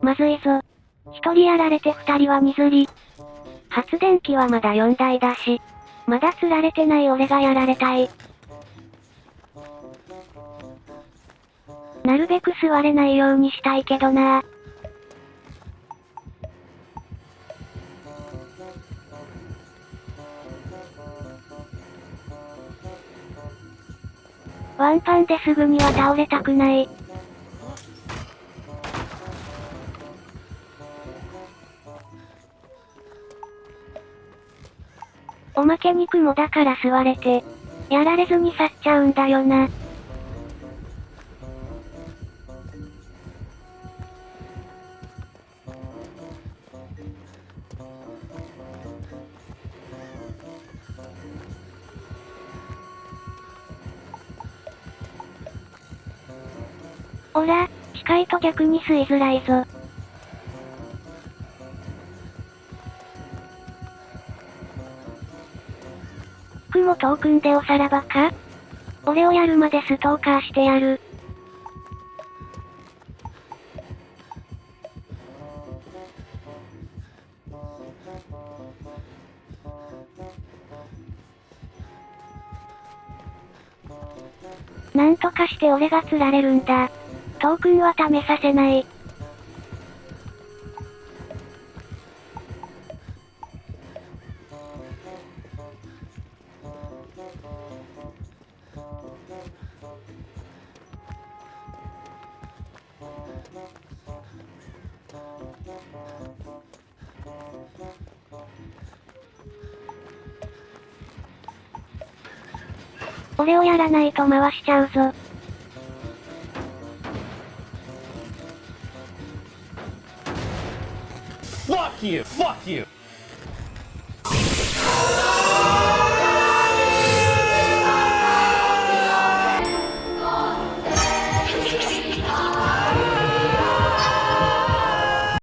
まずいぞ。一人やられて二人は二釣り。発電機はまだ4台だし。まだ釣られてない俺がやられたい。なるべく座れないようにしたいけどなワンパンですぐには倒れたくない。おまけ肉もだから座れて、やられずに去っちゃうんだよな。おら、近いと逆に吸いづらいぞ。雲遠くんでおさらばか？俺をやるまでストーカーしてやる。なんとかして俺が釣られるんだ。トークンは試させない。これをやらないと回しちゃうぞ。